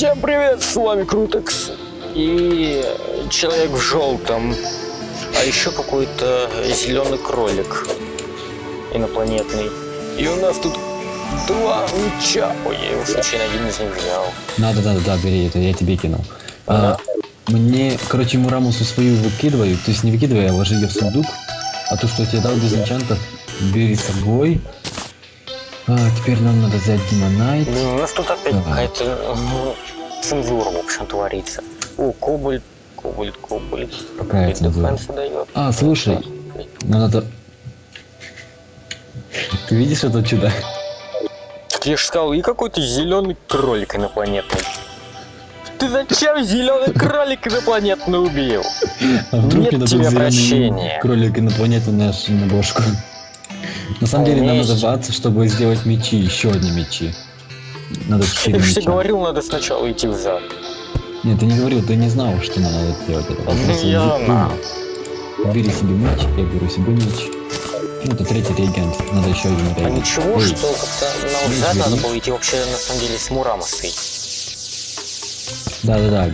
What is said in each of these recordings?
Всем привет, с вами Крутекс и человек в желтом, а еще какой-то зеленый кролик инопланетный. И у нас тут два меча. Ой, я его случайно один из них взял. Надо, надо, да, бери, это я тебе кинул. А, мне, короче, Мурамусу свою выкидываю, то есть не выкидывай, а ложи ее в сундук. А то, что я тебе дал без энчантов, бери с собой. А, теперь нам надо взять Димонайт. Блин, у нас тут опять какая-то ну, цензура, в общем, творится. О, кобальт, кобальт, кобальт. Дефенс дает. А, слушай, ну надо... Ты видишь это чудо? Так я же сказал, и какой-то зеленый кролик инопланетный. Ты зачем зеленый кролик инопланетный убил? А вдруг Нет тебе прощения. кролик инопланетный наш на бошку. На самом А деле нам надо баться, чтобы сделать мечи, еще одни мечи. Надо Я четыре же тебе меча. говорил, надо сначала идти в зад. Нет, ты не говорил, ты не знал, что нам надо делать это. Ну, я знал. Бери себе меч, я беру себе меч. Ну, это третий реагент, надо еще один А реагент. ничего, Ой, что как-то на Ой, взад надо было идти вообще на самом деле с Мурамосой. Да-да-да.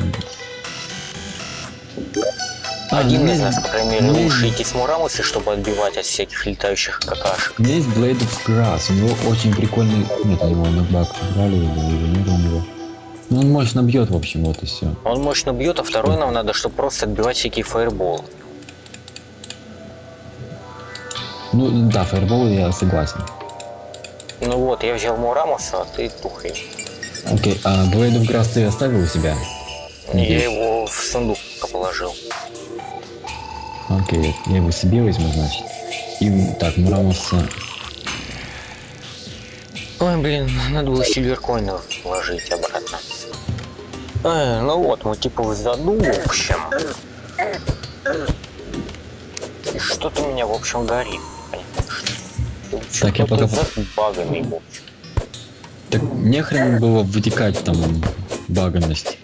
Один из нас, по крайней мере, лучше идти с Мурамосой, чтобы отбивать от всяких летающих какашек. У меня есть Blade of Grass, у него очень прикольный... Нет, у него нокбак брали, или его у него. Ну, он мощно бьет, в общем, вот и все. Он мощно бьет, а второй нам надо, чтобы просто отбивать всякие фаерболы. Ну, да, фаербол я согласен. Ну вот, я взял Мурамоса, а ты тухай. Окей, а Blade of Grass ты оставил у себя? Я Есть. его в сундук положил. Окей, я его себе возьму, значит. И так, Мурамуса... Ой, блин, надо было сильверкоина вложить обратно. Эй, ну вот, мы типа в заду, в общем. И что-то у меня, в общем, горит. Так, я пока- зад багами, в общем. Так нехрен было вытекать там баганность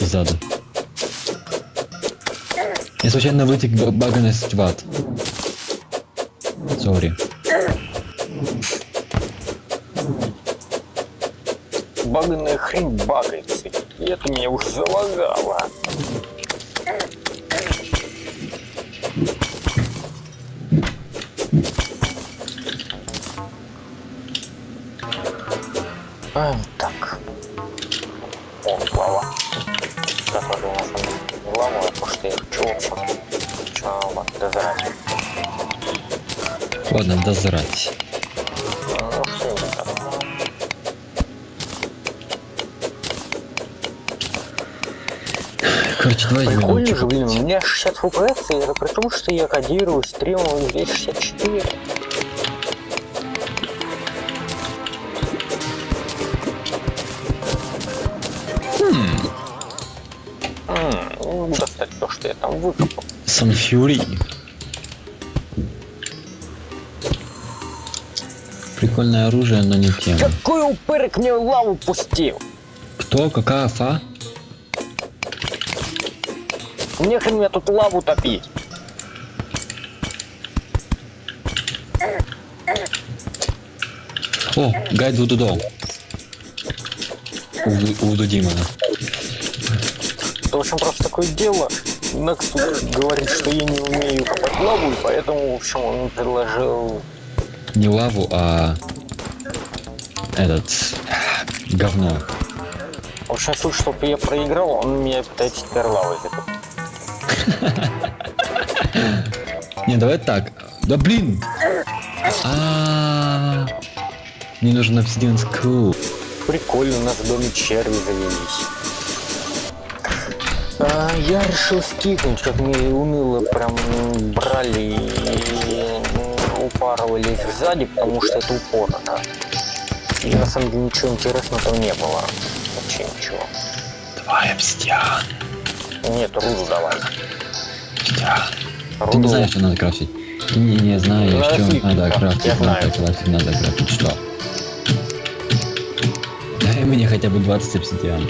сзади. Я случайно вытек ба- баганность в ад. Сори. Баганная хрень багается. И это меня уже залагало. А, Ладно, дозрать. Короче, давай Прикольно же, блин, у меня 60 FPS, и это при том, что я кодирую стримом 264. М, не могу достать то, что я там выкопал. Санфьюри. Прикольное оружие, но не тема. Какой упырик мне лаву пустил? Кто? Какая фа? Мне хрен мне тут лаву топить. О, гайд Вудудо. У, у Вуду Димона. В общем, просто такое дело. Накс тут говорит, что я не умею копать лаву, и поэтому, в общем, он предложил Не лаву, а этот говно. В общем, суть, чтобы я проиграл, он меня пытается теперь лавой. Не, давай так. Да блин! А, Мне нужен обсидиан скул. Прикольно, у нас в доме черви завелись. А, я решил скипнуть, как мне уныло прям брали и упарывались сзади, потому что это упорно. И на самом деле ничего интересного там не было. Вообще ничего. Давай обсидиан. Нет, руду давай. обсидиан. Ты Руду. не знаешь, что надо крафтить. Не, не знаешь, Надо что слитки надо крафтить, я надо знаю. крафтить, надо крафтить. Что? Дай мне хотя бы 20 обсидиан.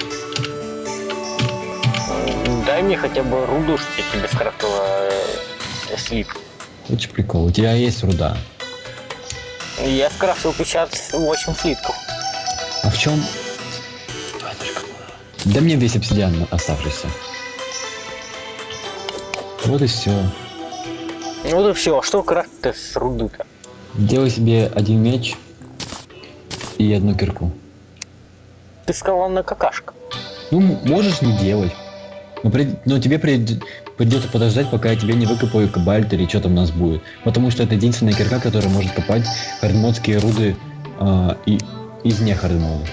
Дай мне хотя бы руду, чтобы я тебе скрафтила э, слитки. Очень прикол. У тебя есть руда. Я скрафтил 58 слитков. А в чем? Да мне весь обсидиан оставшийся. Вот и все. Ну вот и все, а что крафт-то с руды-то? Делай себе один меч и одну кирку. Ты сказал на какашка. Ну, можешь не делать. Но, при- но тебе прид- придется подождать, пока я тебе не выкопаю кабальт или что там у нас будет. Потому что это единственная кирка, которая может копать хардмодские руды а, и, из не хардмода.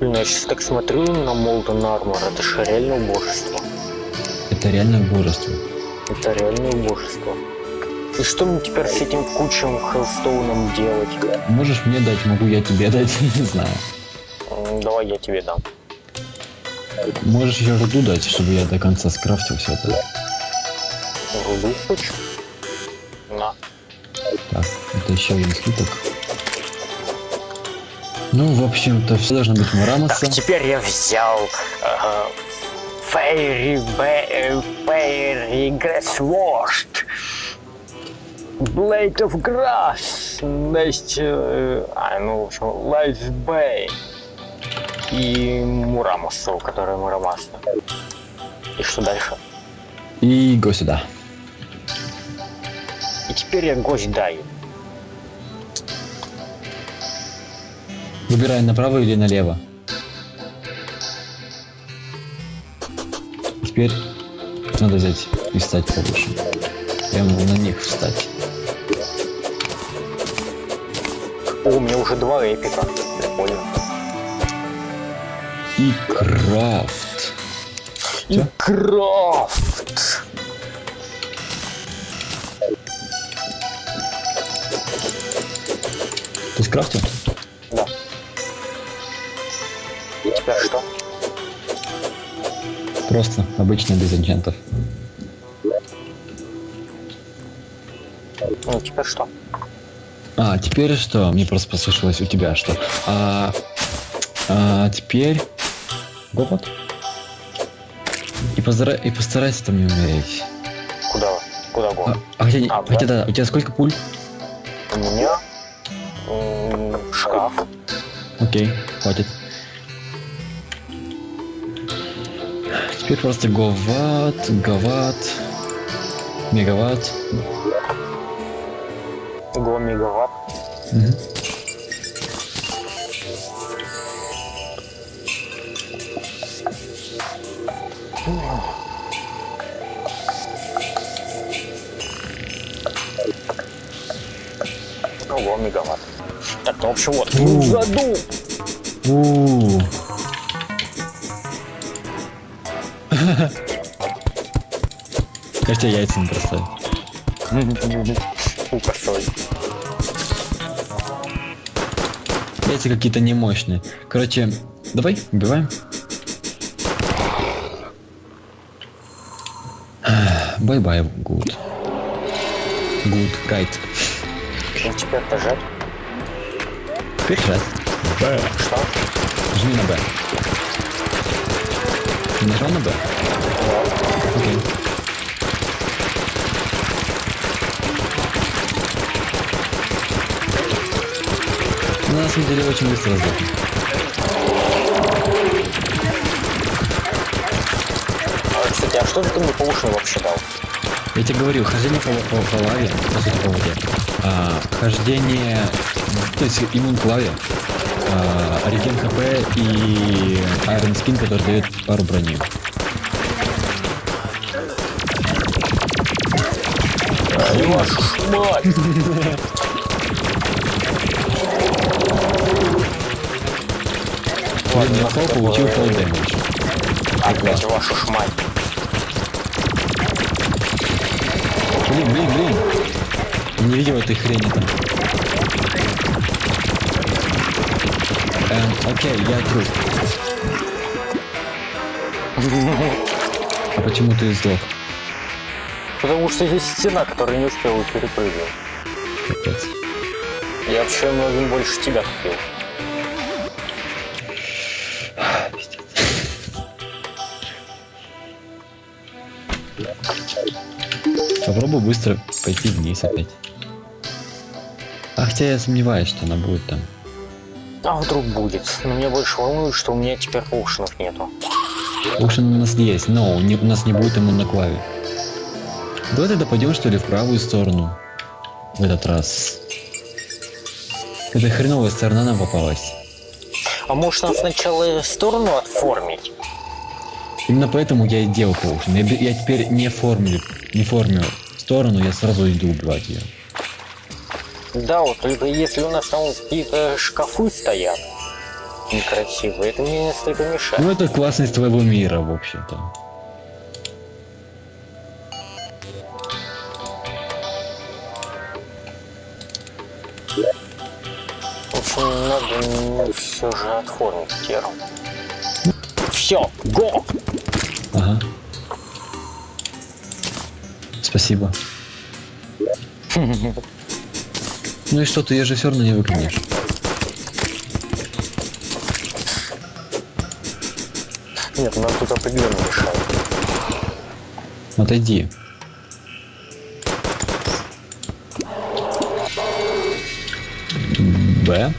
Блин, я сейчас так смотрю на Молден Армор, это же реально убожество. Это реально божество. Это реально убожество. И что мне теперь с этим кучем хелстоуном делать? Можешь мне дать, могу я тебе дать, не знаю. Давай я тебе дам. Можешь еще руду дать, чтобы я до конца скрафтил все это. Руду кучу. На. Так, это еще один слиток. Ну, в общем-то, все должно быть Мурамаса. Так, теперь я взял Fairy Grass Washed. Blade of Grass. Next, э, а, ну, в общем, Life Bay. И Мурамасу, которая Мурамаса. И что дальше? И го сюда. И теперь я гость даю. Выбирай направо или налево. Теперь надо взять и встать повыше. Прямо на них встать. О, у меня уже два эпика. Прикольно. И крафт. И крафт. Ты скрафтил? Да. И теперь что? Просто обычно без энчантов. Ну, теперь что? А, теперь что? Мне просто послышалось у тебя что. А, а теперь... Гопот. И, постара... и постарайся там не умереть. Куда? Куда го? А, а хотя, А, хотя да, у тебя сколько пуль? У меня шкаф. Окей, хватит. Теперь просто говат, говат, мегаватт. Го мегаватт. Общем вот. У. Ну, задул. У. Кажется, яйца не бросаю. Фу, косой. Яйца какие-то немощные. Короче, давай, убиваем. Бай-бай, гуд. Гуд, кайт. Ну, теперь нажать. Раз. Б. Что? Жми на Б. Нажал на Б? Окей. Ну, на самом деле, очень быстро сдохнет. А, кстати, а что ты мне по ушам вообще дал? Я тебе говорил, хождение по, по, по лаве, по сути, по воде. А, хождение, то есть иммун к лаве, а, реген хп и Iron Skin, который дает пару брони. Ладно, на фол получил fall damage. Опять вашу ж мать. Блин, блин, блин. Не видел этой хрени там. Эм, окей, я труп. А почему ты сдох? Потому что есть стена, которая не успела перепрыгнуть. Капец. Я вообще многим больше тебя купил. Попробуй быстро пойти вниз опять. А хотя я сомневаюсь, что она будет там. А вдруг будет? Но меня больше волнует, что у меня теперь поушенов нету. Оушен у нас есть, но не- у нас не будет ему на клаве. Давай тогда пойдем что ли в правую сторону. В этот раз. Это хреновая сторона нам попалась. А может нам сначала сторону отформить? Именно поэтому я и делал Оушен. Я, я теперь не формлю, не формю сторону, я сразу иду убивать ее. Да, вот только если у нас там какие-то шкафы стоят некрасивые, это мне несколько мешает. Ну это классность твоего мира, в общем-то. В общем, надо все же отформить теру. Все, го! Ага. Спасибо. Ну и что, ты ее же все равно не выгонишь. Нет, нам тут определенно мешает. Отойди. Б.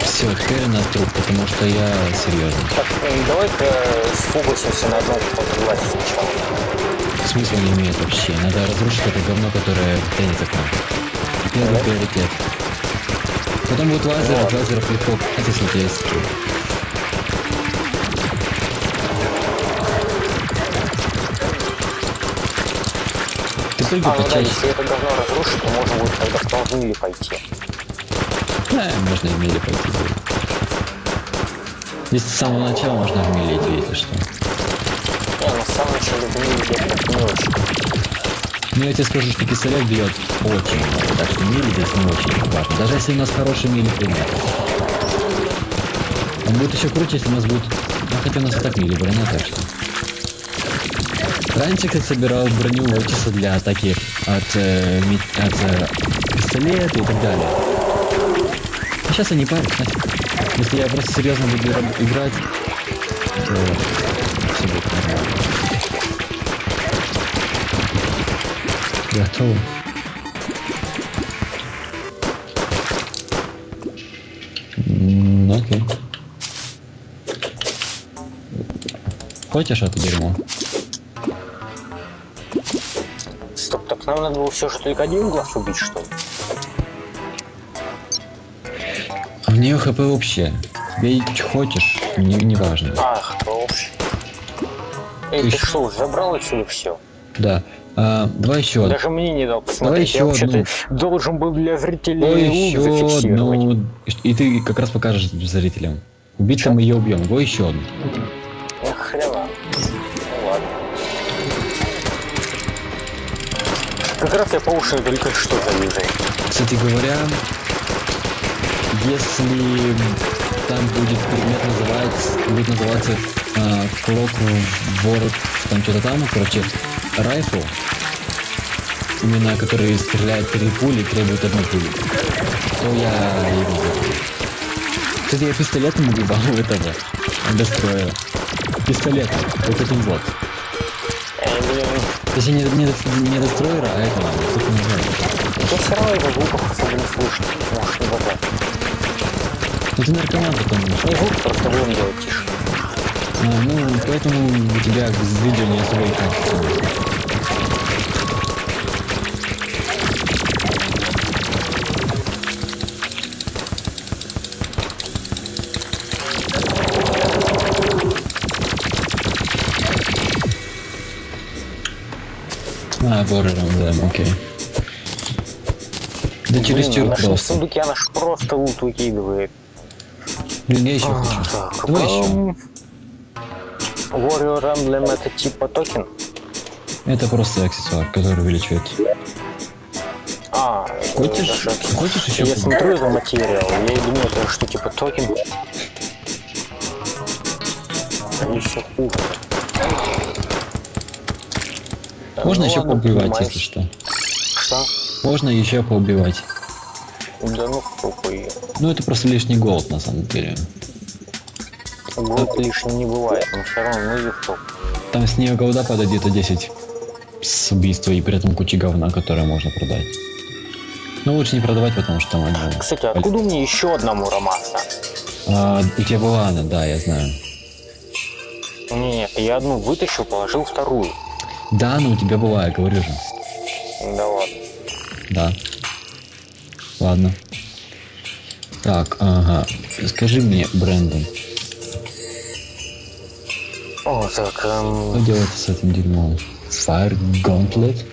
Все, у нас труп, потому что я серьезно. Так, давай-ка сфокусимся на одном фотоглазе сначала. Смысла не имеет вообще. Надо разрушить это говно, которое тянется к нам. Первый приоритет. Потом будет лазер, от если у тебя есть. Ты прыгай А, ну да, если это говно разрушить, то можно будет тогда в Талгуиле пойти. Да, можно в мире пойти. Если с самого начала можно в мире идти, если что. Не, на самом начале в мире я так не очень. Ну я тебе скажу, что пистолет бьет очень так что мили здесь не очень важно. Даже если у нас хороший мили пример. Он будет еще круче, если у нас будет... Ну хотя у нас и так мили броня, так что... Раньше, кстати, собирал броню чисто для атаки от, э, ми- от э, пистолета и так далее. А сейчас я не парюсь. Если я просто серьезно буду играть, то все будет нормально. Готово. Окей. Хочешь это дерьмо? Стоп, так нам надо было все же только один глаз убить, что ли? А в нее хп вообще. Бей хочешь, не, не важно. Ах, вообще. Эй, Ты ты что, забрал отсюда все? Да. А, давай еще. Даже мне не дал посмотреть. еще я вообще-то одну. должен был для зрителей лук еще одну. И ты как раз покажешь зрителям. Убить мы ее убьем. Го еще одну. Эх, хрена. Ну ладно. Как раз я по уши только что завижу. Кстати говоря, если там будет предмет называться, будет называться э, Clock World, там что-то там, короче, райфл, именно который стреляет три пули и требует одной пули, то я его. Кстати, я пистолетом убивал этого Дестроя. Пистолетом, вот этим вот. Точнее, не, не, не Дестройера, а этого, как он называется. я все равно его звуков особо не слышно. Может, не базар. Ну ты наркоман потом. Ну, звук просто будем делать тише. А, ну, поэтому у тебя с видео не особо и качество. А, Борером, да, окей. Да через Блин, наш просто. сундуки она ж просто лут выкидывает. Блин, я еще А, хочу. так, Давай еще. Warrior Emblem это типа токен? Это просто аксессуар, который увеличивает. А, Хочешь, даже- хочешь еще? Я смотрю это материал, я и думаю, это что типа токен. Они еще хуже. Можно Ну еще ладно, поубивать, принимаюсь. если что. Что? Можно еще поубивать. Да ну какой. Ну это просто лишний голод на самом деле. Голод лишним не бывает, но все равно ну кто. Там с нее голода падает где-то 10 с убийства и при этом куча говна, которое можно продать. Ну, лучше не продавать, потому что там они... Кстати, откуда мне еще одна мурамаса? А, у тебя была она, да, я знаю. Нет, я одну вытащил, положил вторую. Да, ну у тебя была, я говорю же. Да ладно. Да. Ладно. Так, ага. Скажи мне, Брэндон, О, так, что эм, делать с этим дерьмом? Fire Gauntlet?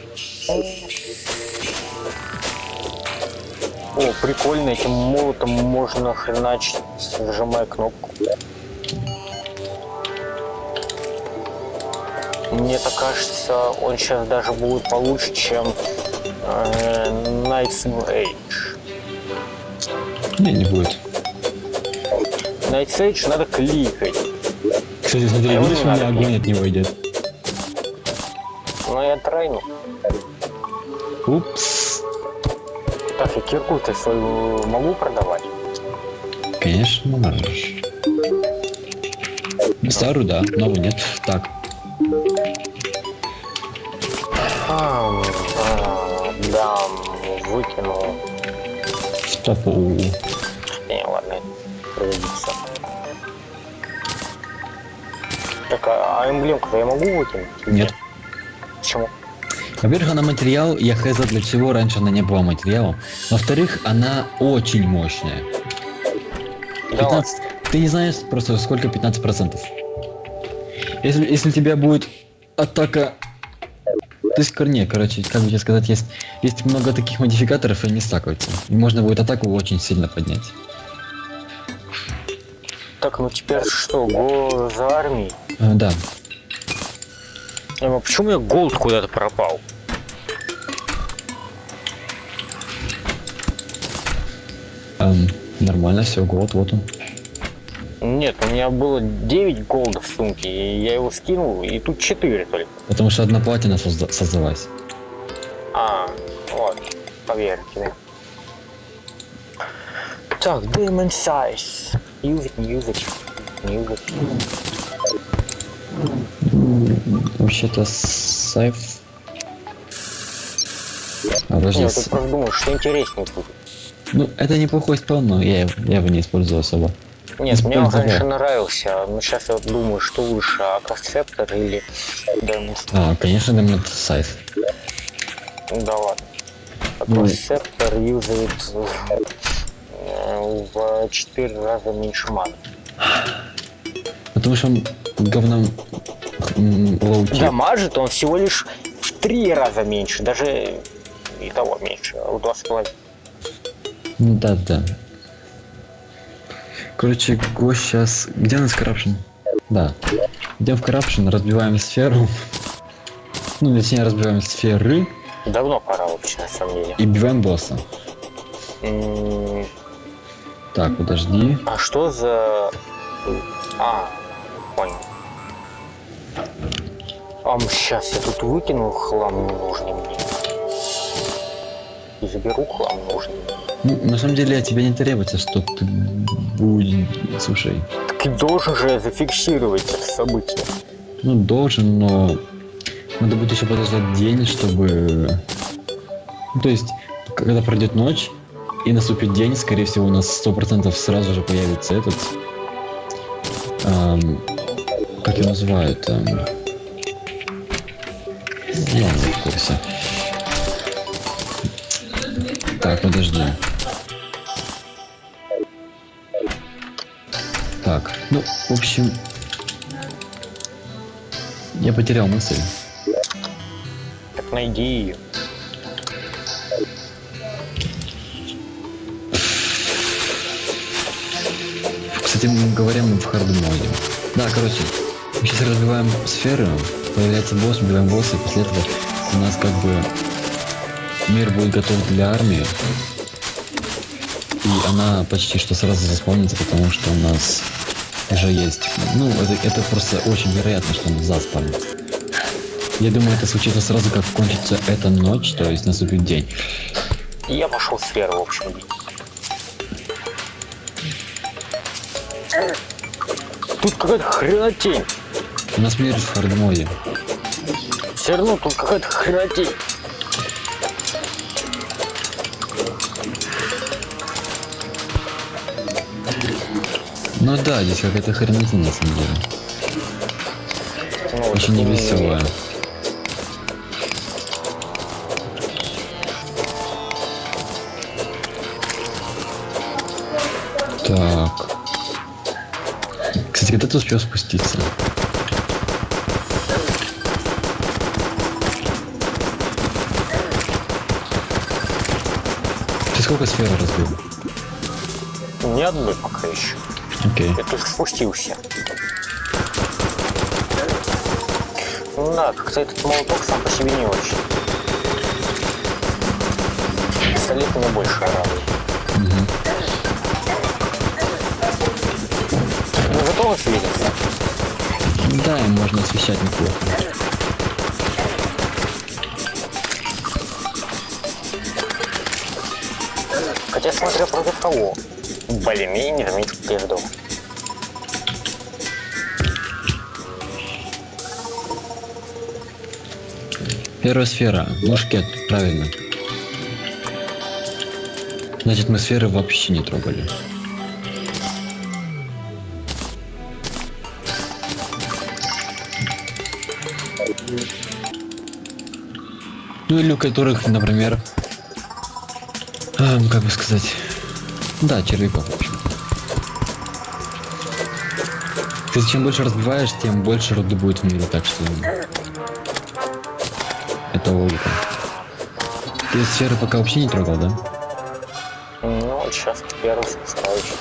о, прикольно, этим молотом можно хреначить, зажимая кнопку. Мне так кажется, он сейчас даже будет получше, чем э, Knights of Age. Не, не будет. Knights Age надо кликать. Кстати, смотри, видишь, у меня огонь от него идет. Но я тройну. Упс. Так, я кирку-то свою могу продавать? Конечно, можешь. Старую, да, новую нет. Так, А, а, да, выкинул. стопу. Эмблемку я могу выкинуть? Нет. Почему? Во-первых, она материал, я хз для всего, раньше она не была материалом. Во-вторых, она очень мощная. Да ладно. 15... Ты не знаешь просто сколько 15%. Если, если у тебя будет атака... То есть, корне, короче, как бы тебе сказать, есть, есть много таких модификаторов, и они стакаются. И можно будет атаку очень сильно поднять. Так, ну теперь что, го за армией? А, да. А почему у меня голд куда-то пропал? Эм, нормально, все, год, вот он. Нет, у меня было 9 голда в сумке, и я его скинул, и тут 4 только. Потому что одна платина созда- создалась. А, вот, поверь тебе. Так, Demon Size. Use it, не Вообще-то сайф... А, подожди, с- ты просто думаешь, что интереснее будет. Ну, это неплохой спел, но я, я его не использую особо. Нет, мне он раньше нравился, но сейчас я вот думаю, что лучше, Акасцептор или Size. А, конечно, Демон Сайф. Да ладно. Ну. Aqua Scepter юзает э, в 4 раза меньше маны. Потому что он говном м, low tier. Дамажит он всего лишь в 3 раза меньше, даже и того меньше, в 2,5. Ну да, да. Короче, гость сейчас... Где у нас Corruption? Да. Идем в Corruption, разбиваем сферу. Ну, точнее, разбиваем сферы Давно пора вообще, на самом деле. и биваем босса. Так, подожди. А что за... А, понял. А, сейчас я тут выкинул хлам ненужный мне. И заберу хлам нужный. Ну, на самом деле, от тебя не требуется, что ты будешь... Слушай, Так и должен же я зафиксировать это событие. ну, должен, но... Надо будет еще подождать день, чтобы... Ну, то есть, когда пройдет ночь, и наступит день, скорее всего, у нас сто процентов сразу же появится этот... эм, как его называют? эм, курсе. Так, подожди. Так, ну, в общем... Я потерял мысль. Так найди ее. Кстати, мы говорим в хард моде. Да, короче, мы сейчас разбиваем сферы, появляется босс, убиваем босса, и после этого у нас как бы мир будет готов для армии. И она почти что сразу заспомнится, потому что у нас уже есть. Ну, это, это просто очень вероятно, что она заспамнит. Я думаю, это случится сразу, как кончится эта ночь, то есть наступит день. Я пошел в сферу, в общем. Тут какая-то хренотень. У нас мир в хард моде. Все равно тут какая-то хротень. Ну да, здесь какая-то хренотень на самом деле. Ну, Очень невеселая. Так. Кстати, когда ты успел спуститься? Сколько сфер разбил? Ни одной пока еще. Окей. Я только спустился. Ну да, как-то этот молоток сам по себе не очень. Пистолет мне больше радует. Мгм. Ну зато он светится. Да, им можно освещать неплохо. Хотя смотря против кого. Я как я ждал. Первая сфера. Мушкет, правильно. Значит, мы сферы вообще не трогали. Ну или у которых, например, как бы сказать, да, червяков, в общем. Кстати, чем больше разбиваешь, тем больше роды будет в мире, так что это логика. Ты сферы пока вообще не трогал, да? Ну, сейчас первый спускаюсь.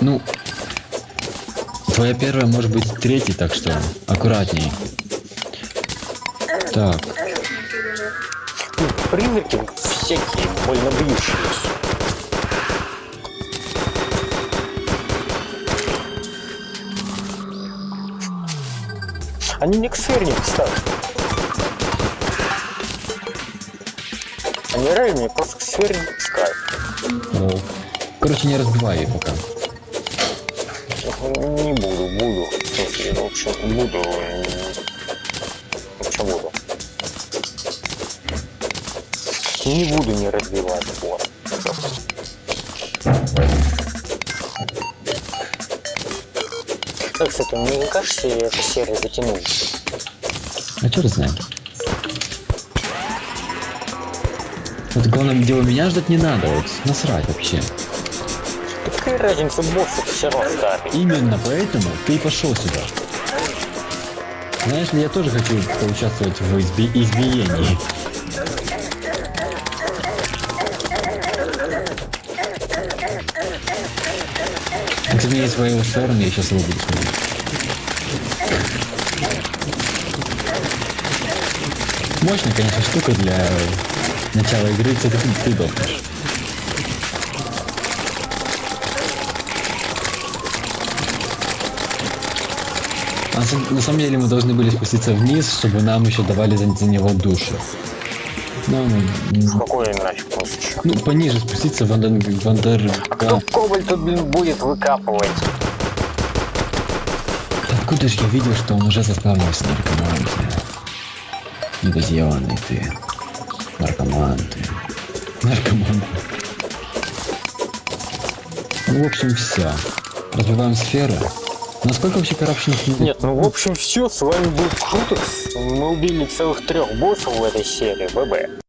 Ну, твоя первая может быть третьей, так что аккуратней. Так, Ну, призраки всякие, больно бьющиеся. Они не к не кстати. Они реально меня просто к сфере не пускают. ну, короче, не разбивай ее пока. Не буду, буду. В смысле, ну, в общем, буду. м, В общем, буду. Не буду не разбивать вот. Так, кстати, мне не кажется, эта серия затянулась. А черт знает. Вот главное, дело меня ждать не надо, вот насрать вообще. Какая разница, босс это все равно ставить. Именно поэтому ты и пошел сюда. Знаешь ли, я тоже хочу поучаствовать в изби- избиении. Кстати, у меня есть своего стороны, я сейчас его буду смотреть. Мощная, конечно, штука для начала игры, ты, ты. А на сам- на самом деле мы должны были спуститься вниз, чтобы нам еще давали за, за него душу. Ну, м, Какой смысл еще? ну, пониже спуститься в Вандер... Вандер... А кто кобальт тут, блин, будет выкапывать? Откуда же я видел, что он уже заспавнился наркоманте? Недозъебанный ты. Наркоман ты. Наркоман. Ну, в общем, все. Разбиваем сферы. Насколько вообще коррупшенных Нет, ну в общем все, с вами был Крутекс. Мы убили целых трех боссов в этой серии, ББ.